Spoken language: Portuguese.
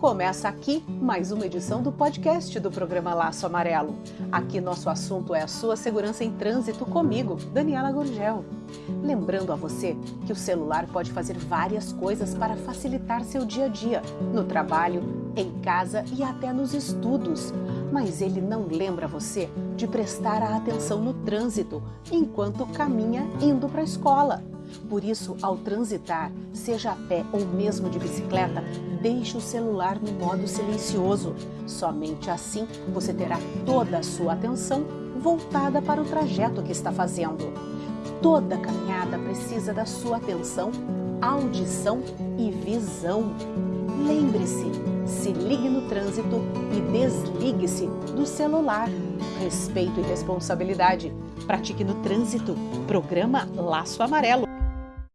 Começa aqui mais uma edição do podcast do programa Laço Amarelo. Aqui nosso assunto é a sua segurança em trânsito comigo, Daniela Gorgel. Lembrando a você que o celular pode fazer várias coisas para facilitar seu dia a dia, no trabalho, em casa e até nos estudos. Mas ele não lembra você de prestar a atenção no trânsito enquanto caminha indo para a escola. Por isso, ao transitar, seja a pé ou mesmo de bicicleta, deixe o celular no modo silencioso. Somente assim você terá toda a sua atenção voltada para o trajeto que está fazendo. Toda caminhada precisa da sua atenção, audição e visão. Lembre-se, se ligue no trânsito e desligue-se do celular. Respeito e responsabilidade. Pratique no trânsito. Programa Laço Amarelo.